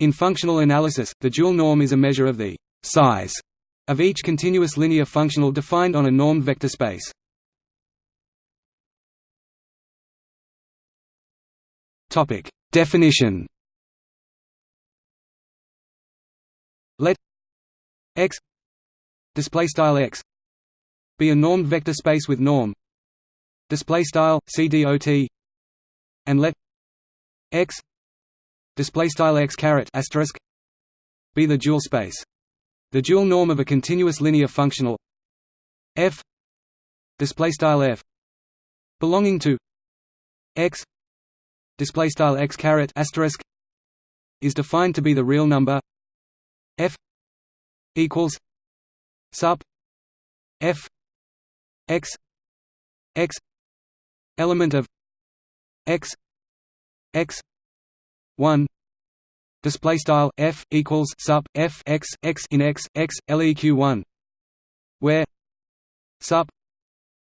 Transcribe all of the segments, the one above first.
In functional analysis, the dual norm is a measure of the size of each continuous linear functional defined on a normed vector space. Topic: Definition. Let X display style X be a normed vector space with norm display style CDOT and let X display style X caret asterisk be the dual space. The dual norm of a continuous linear functional f display style f belonging to x display style x caret asterisk is defined to be the real number f equals sup f x x element of x x 1 display style f equals sup f x x in x x leq 1 where sup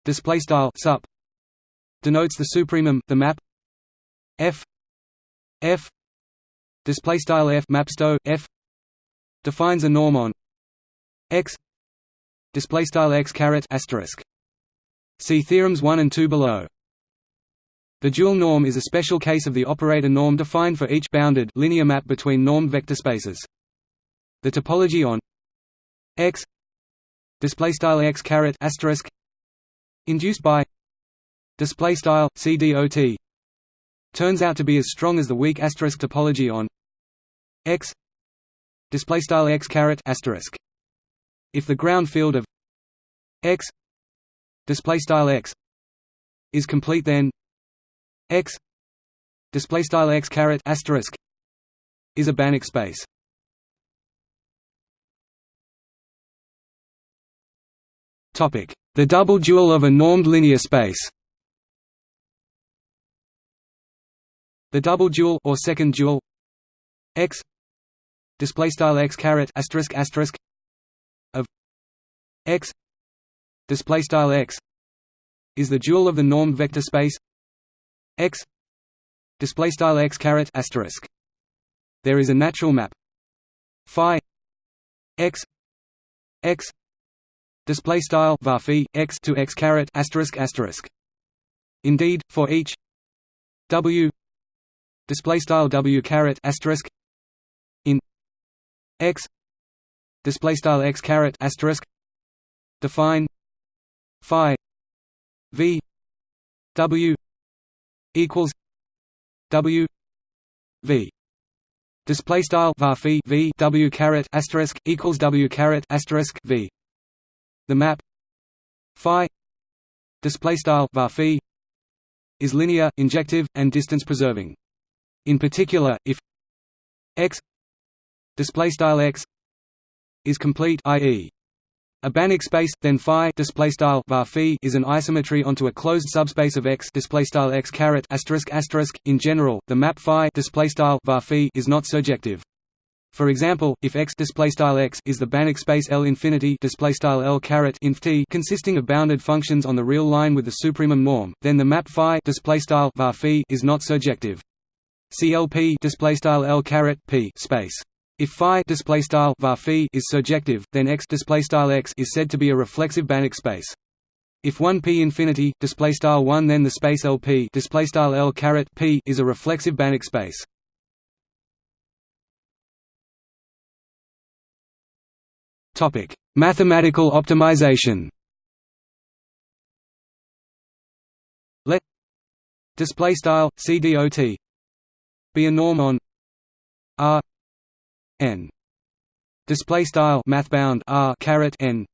display style sup denotes the supremum the map. F f display style f mapsto f defines a norm on x. Display style x caret asterisk. See theorems 1 and 2 below the dual norm is a special case of the operator norm defined for each bounded linear map between normed vector spaces. The topology on x display style x caret asterisk induced by display style cdot turns out to be as strong as the weak asterisk topology on x display style x caret asterisk. If the ground field of x display style x is complete then x display style x caret asterisk is a Banach space. Topic. The double dual of a normed linear space. The double dual or second dual x display style x caret asterisk asterisk of x display style x is the dual of the normed vector space x display style x caret asterisk. There is a natural map. Phi x x display style var x to x caret asterisk asterisk. Indeed for each w display style w caret asterisk in x display style x caret asterisk define phi v w equals w v display style var v w caret asterisk equals w caret asterisk v the map phi display style var is linear injective and distance preserving in particular if x display style x is complete i.e. a Banach space then phi display style var is an isometry onto a closed subspace of x display style x caret asterisk asterisk in general the map phi display style var is not surjective for example, if x x is the Banach space L infinity displaystyle L caret inf t consisting of bounded functions on the real line with the supremum norm, then the map phi displaystyle var is not surjective. CLP displaystyle L caret p space. If phi displaystyle var is surjective, then x displaystyle x is said to be a reflexive Banach space. If 1 p infinity displaystyle 1 then the space LP displaystyle L caret p is a reflexive Banach space. Topic: Mathematical optimization. Let display style CDOT be a norm on R n. Display style mathbound R caret n.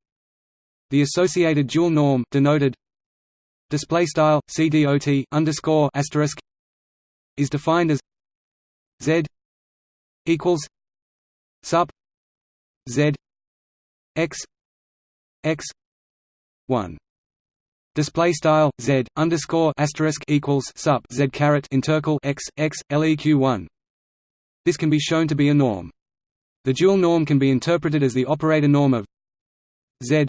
The associated dual norm denoted display style CDOT underscore asterisk is defined as Z equals sup Z x x 1 display style z underscore asterisk equals sup z caret intercal x x leq 1 this can be shown to be a norm the dual norm can be interpreted as the operator norm of z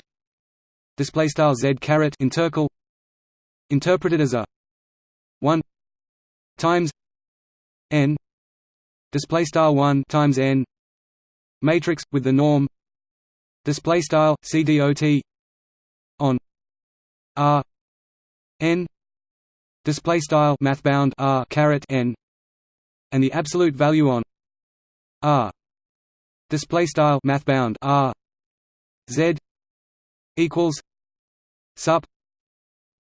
display style z caret intercal interpreted as a 1 times n display style 1 times n matrix with the norm display style cdot on r n display style mathbound r caret n and the absolute value on r display style mathbound r z equals sup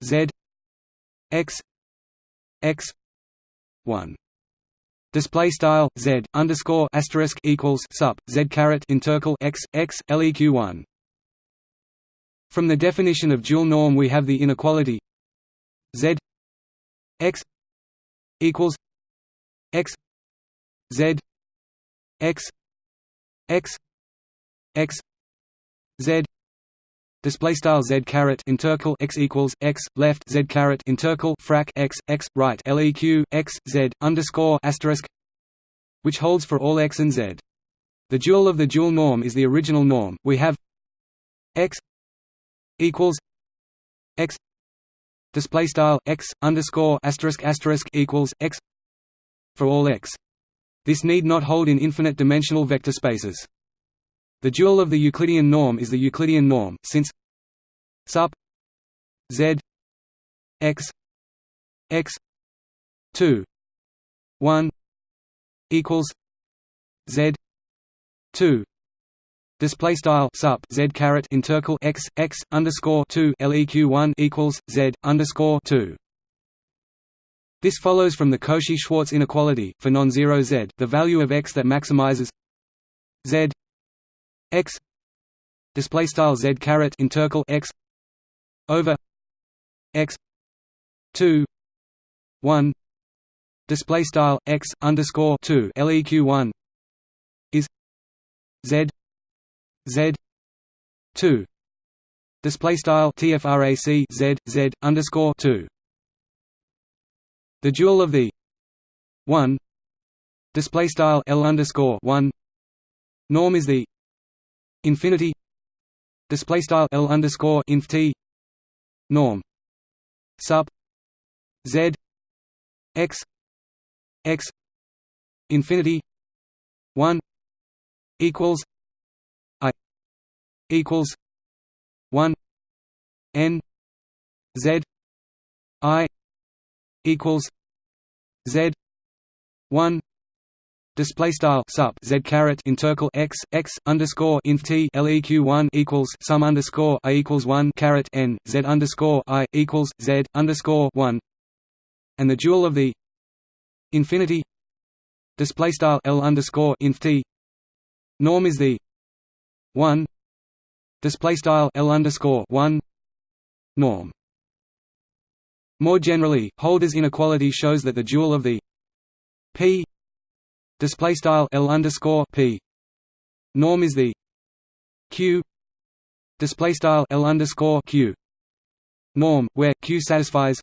z x x 1 display style z underscore asterisk equals sup z caret intercal x x leq 1 from the definition of dual norm we have the inequality z x equals x z x x x z display style z caret intercal x equals x left z caret intercal frac x x right leq x z underscore asterisk which holds for all x and z. The dual of the dual norm is the original norm. We have x equals x display style x underscore asterisk asterisk equals x for all x. This need not hold in infinite dimensional vector spaces. The dual of the Euclidean norm is the Euclidean norm, since sup z x x 2 1 equals z 2 display style sup z caret intercal x x underscore 2 leq 1 equals z underscore 2 this follows from the Cauchy-Schwarz inequality for non-zero z. The value of x that maximizes z x display style z caret intercal x over x 2 1 display style x underscore 2 leq 1 is z z 2 display style tfrac z z underscore 2 the dual of the 1 display style l underscore 1 norm is the infinity. Display style l underscore inf t. Norm. Sub. Z. X. X. Infinity. 1 equals. I. Equals. 1 n. Z. I. Equals z 1 display style sup z caret intercal x x underscore inf t leq one equals sum underscore i equals one caret n z underscore i equals z underscore one, and the dual of the infinity display style l underscore inf t norm is the one display style l underscore one norm. More generally, Holder's inequality shows that the dual of the p display style L underscore P norm is the Q display style L underscore Q norm where Q satisfies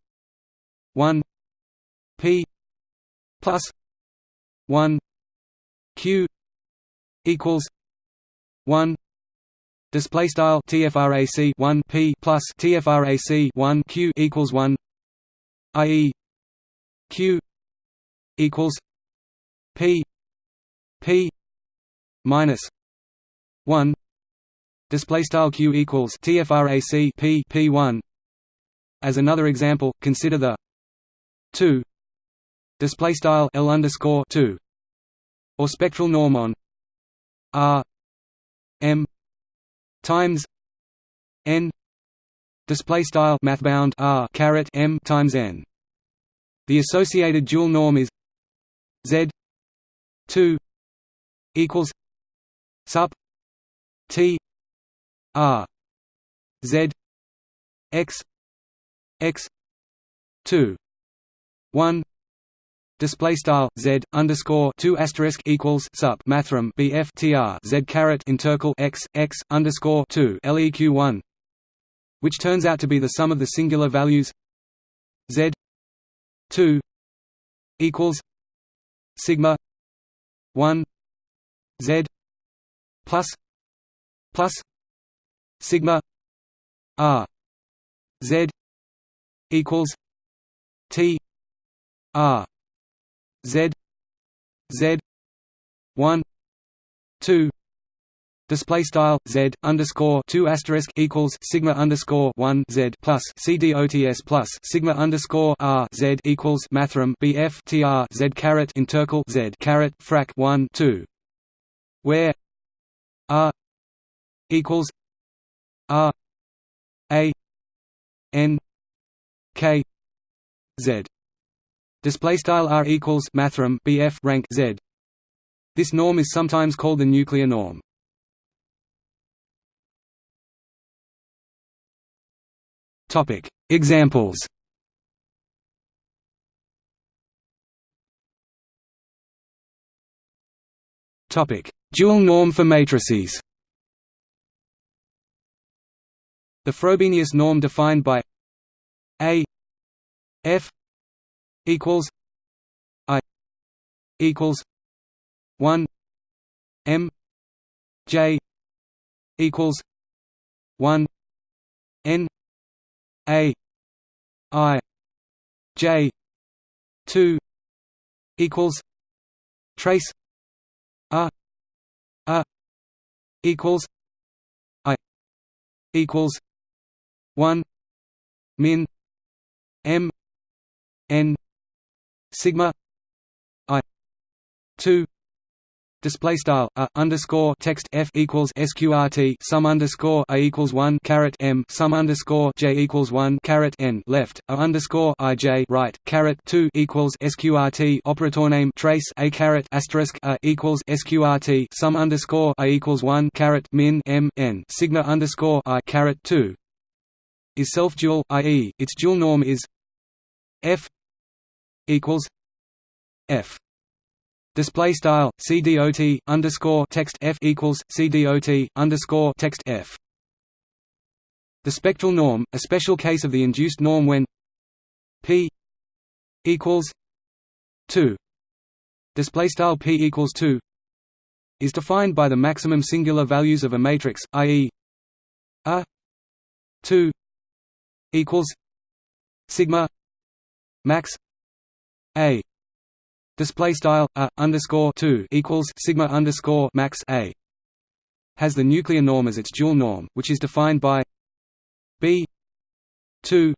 1 P plus 1 Q equals 1 display style tfrac 1 p plus tfrac 1 q equals 1 ie q equals P P minus one display style q equals tfrac p p one. As another example, consider the two display style l underscore two or spectral norm on r m times n display style mathbound r caret m times n. The associated dual norm is z 2 equals sup T R Z X X two one display style z underscore two asterisk equals sup mathrm bf tr z caret intercal x x underscore two leq one, which turns out to be the sum of the singular values z two equals sigma 1 z plus plus sigma r z equals t r z z one two display style z underscore two asterisk equals sigma underscore one z plus c dots plus sigma underscore r z equals mathrm bf tr z caret intercal z caret frac one two. Where r equals r a n k z. Display style r equals mathrm bf rank z. This norm is sometimes called the nuclear norm topic. Examples. Topic. Dual norm for matrices. The Frobenius norm defined by a f equals i equals 1 m j equals 1 n a i j 2 equals trace a a equals i equals 1 min m n sigma i 2 display style a underscore text f equals sqrt sum underscore a equals one caret m sum underscore j equals one caret n left a underscore i j right caret two equals sqrt operator name trace a caret asterisk a equals sqrt sum underscore a equals one caret min m n sigma underscore i caret two is self dual, i.e., its dual norm is f equals f Display style CDOT underscore text F equals CDOT underscore text F. The spectral norm, a special case of the induced norm when P equals two display style P equals two is defined by the maximum singular values of a matrix, i.e. a two equals sigma max a display style a underscore 2 equals sigma underscore max a has the nuclear norm as its dual norm which is defined by b 2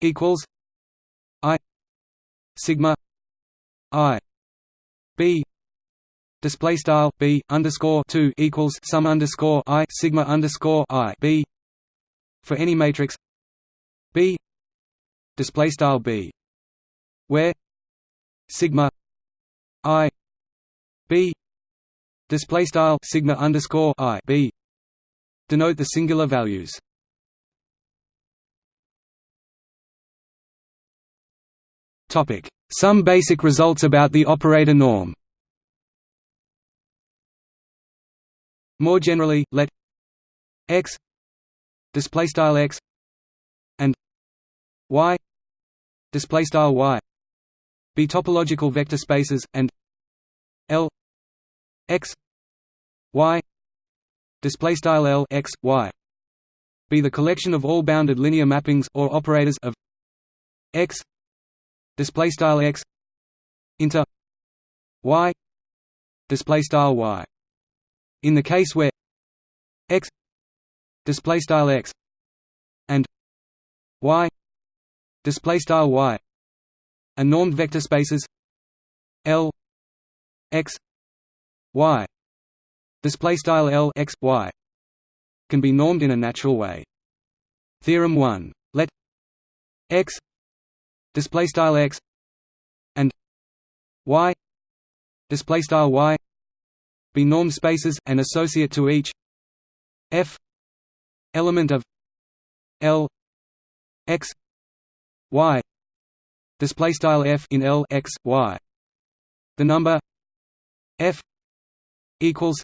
equals i sigma i b. Display style b underscore 2 equals sum underscore i sigma underscore i b. For any matrix b. Display style b where sigma i b display style sigma underscore i b denote the singular values. Topic: Some basic results about the operator norm. More generally, let x display style x and y display style y be topological vector spaces and L x y display style L x y be the collection of all bounded linear mappings or operators of x display style x into y display style y. In the case where x display style x and y display style y are normed vector spaces L x y display style L x y can be normed in a natural way. Theorem 1. Let x display style x and y display style y be normed spaces and associate to each f element of L x y display style f in L x y. The number f equals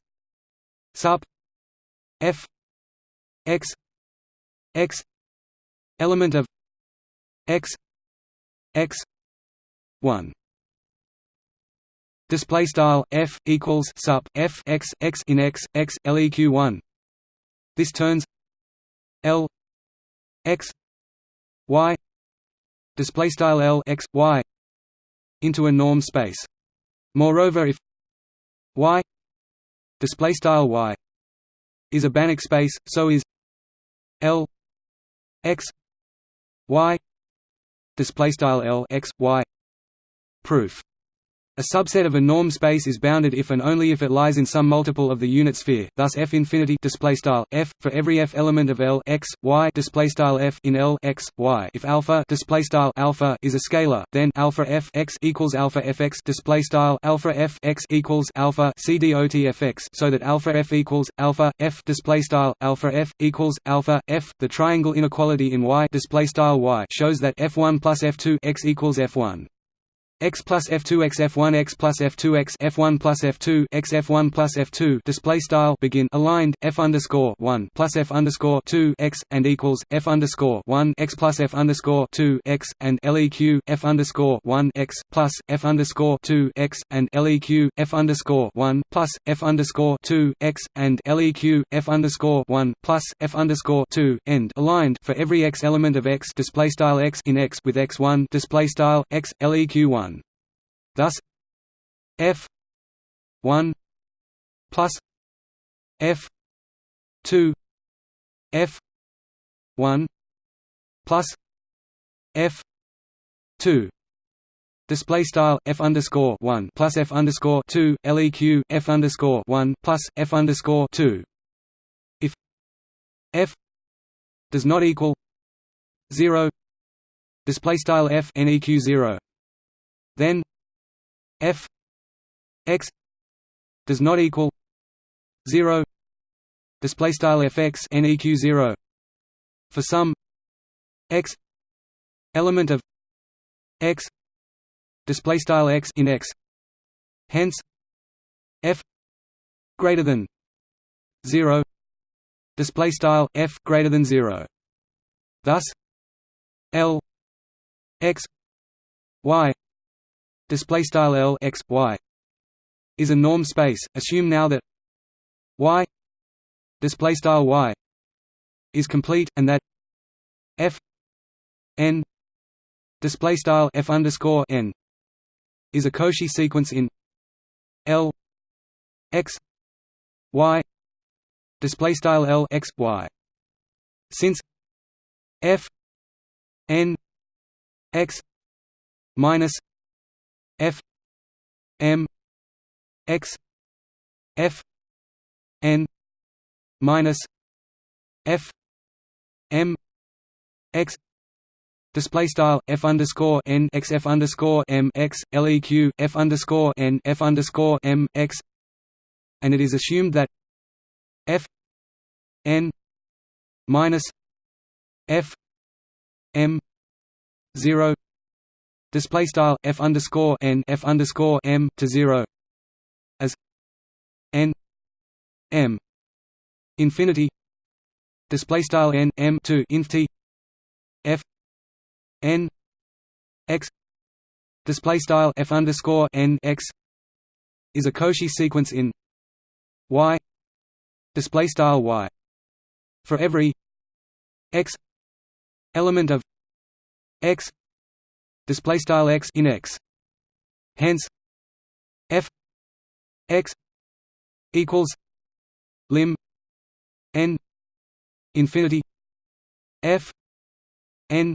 sup f x x element of x x 1 display style f equals sup f x x in x x leq 1 this turns l x y display style L x y into a norm space. Moreover, if y display style y is a Banach space so is L x y display style L x y proof a subset of a norm space is bounded if and only if it lies in some multiple of the unit sphere. Thus, f infinity display style f for every f element of L x y display style f in L x y. If alpha display style alpha is a scalar, then alpha f x equals alpha f x display style alpha f x equals alpha c dot f x, so that alpha f equals alpha f display style alpha f equals alpha f. The triangle inequality in y display style y shows that f1 plus f2 x equals f1 x plus f2 x f1 x plus f2 x f1 plus f2 x f1 plus f2 display style begin aligned f underscore 1 plus f underscore 2 x and equals f underscore 1 x plus f underscore 2 x and leq f underscore 1 x plus f underscore 2 x and leq f underscore 1 plus f underscore 2 x and leq f underscore 1 plus f underscore 2 end aligned for every x element of x display style x in x with x1 display style x leq 1 Thus f 1 plus f 2 f 1 plus f 2 Display style f underscore one plus f underscore two leq f underscore one plus f underscore two. If f does not equal zero, display style f neq zero, then f x does not equal 0 display style fx neq 0 for some x element of x display style x in x. Hence f greater than 0 display style f greater than 0 thus l x y display style L x y is a norm space. Assume now that y display style y is complete and that f n display style f underscore n is a Cauchy sequence in L x y display style L x y. Since f n x minus m x f n minus f m x Display style f underscore n x f underscore m x leq f underscore n f underscore m x, and it is assumed that f n minus f m zero display style f underscore n f underscore m to zero as n m infinity display style n m to infinity f n x display style f underscore n x is a Cauchy sequence in y display style y for every x element of x display style x in x. Hence f x equals lim n infinity f n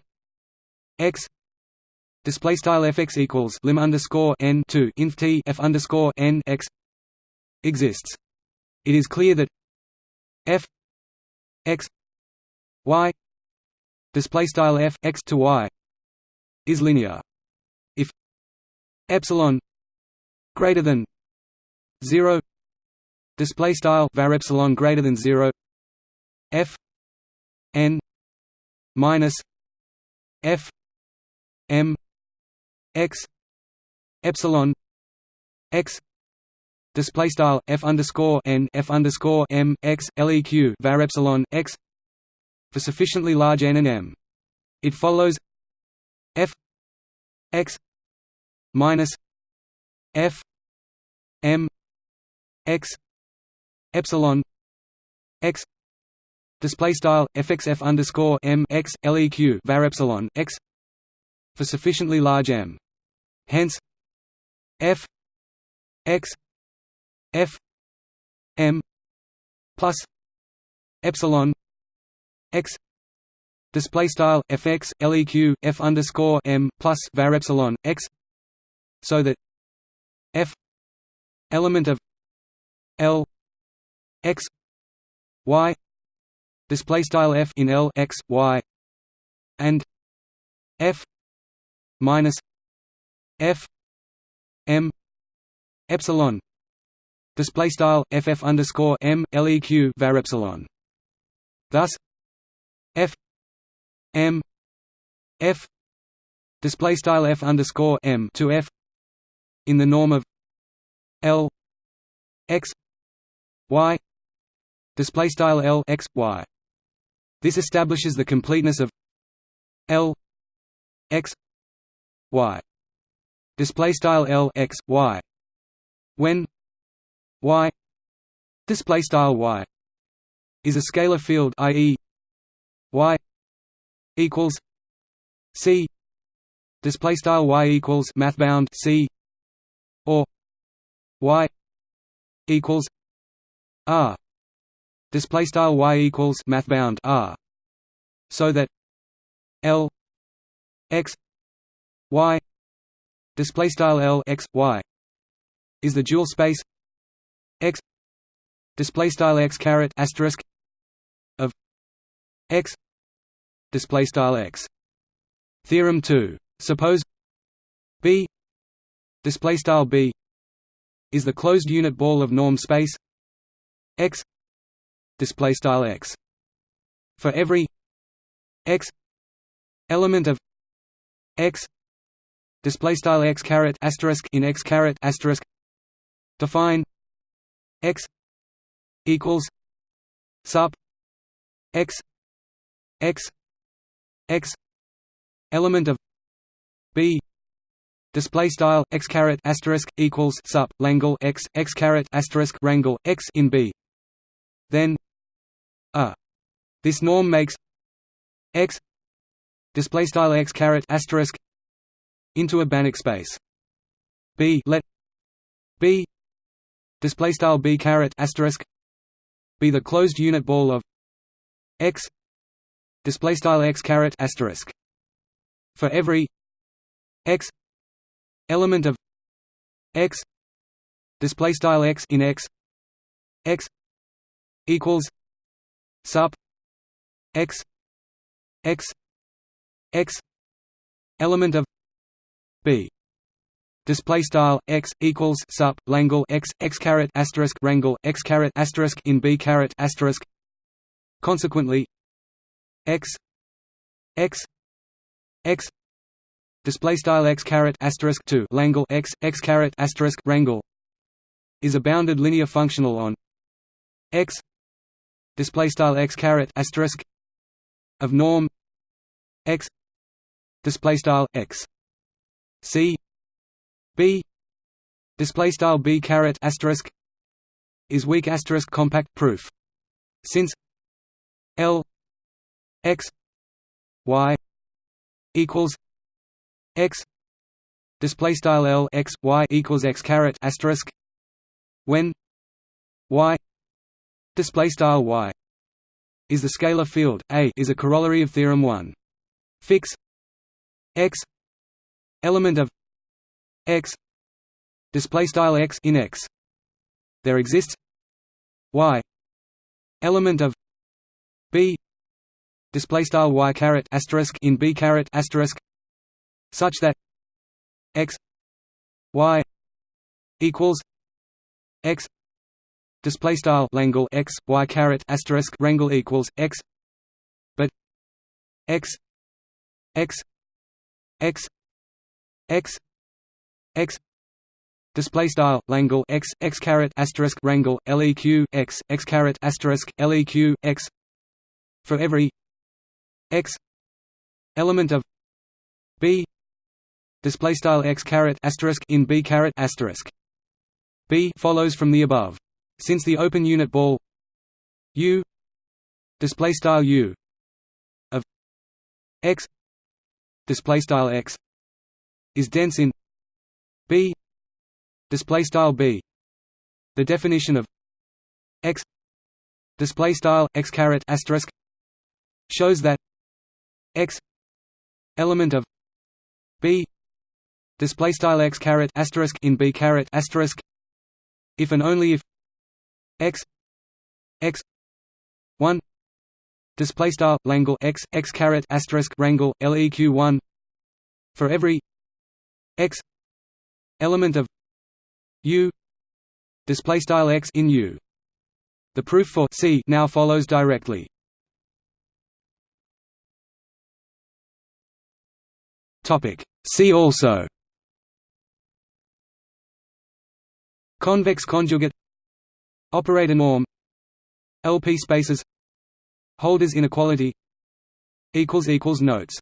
x display style fx equals lim underscore n to inf t f underscore n x exists. It is clear that f x y display style f x to y is linear. If epsilon greater than 0 display style var epsilon greater than 0 f n minus f m x epsilon x display style f underscore n f underscore m x leq var epsilon x for sufficiently large n and m. It follows f x minus f m x epsilon x display style fxf underscore m x leq var epsilon x for sufficiently large m. Hence, f x f m plus epsilon x display style fx leq f underscore m plus var epsilon x so that f element of l x y display style f in l x y and f minus f m epsilon display style ff underscore m leq var epsilon. Thus f m f display style f underscore m to f in the norm of l x y display style l x y this establishes the completeness of l x y display style l x y when y display style y is a scalar field i.e. equals c. Display style y equals math bound c. Or y equals r. Display style y equals math bound r. So that l x y display style l x y is the dual space x display style x caret asterisk of x display style x. Theorem 2 suppose b display style b is the closed unit ball of norm space x display style x. For every x element of x display style x caret asterisk in x caret asterisk define x equals sup x x x element of b display style x caret asterisk equals sup langle x x caret asterisk rangle x in b then a. This norm makes x display style x caret asterisk into a Banach space. B let B display style B caret asterisk be the closed unit ball of x display style x caret asterisk. For every x element of x display style x in x x equals sup x x x element of b. Display style x equals sup langle x x caret asterisk rangle x caret asterisk in b caret asterisk. Consequently x x x display style x caret asterisk 2 langle x x caret asterisk rangle is a bounded linear functional on x display style x caret asterisk of norm x display style x c b display style b caret asterisk is weak asterisk compact proof. Since l x y equals x display style l x y equals x caret asterisk when y display style y is the scalar field a is a corollary of theorem 1 fix x element of x display style x in x. There exists y element of display style y caret asterisk in b caret asterisk such that x y equals x display style langle x y caret asterisk rangle equals x but x x x x x display style langle x x caret asterisk rangle leq x x caret asterisk leq x for every x element of b display style x caret asterisk in b caret asterisk. B follows from the above. Since the open unit ball U display style U of X display style X is dense in B display style B. The definition of x display style x caret asterisk shows that element of b. Display style x caret asterisk in b caret asterisk. If and only if x x 1 display style langle x x caret asterisk rangle leq 1 for every x element of u display style x in u. The proof for c now follows directly topic. See also convex conjugate operator norm LP spaces Holders inequality Notes